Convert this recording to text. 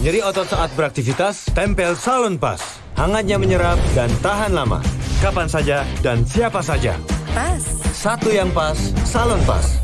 Nyeri otot saat beraktivitas, tempel Salon Pas. Hangatnya menyerap dan tahan lama. Kapan saja dan siapa saja. Pas. Satu yang pas, Salon Pas.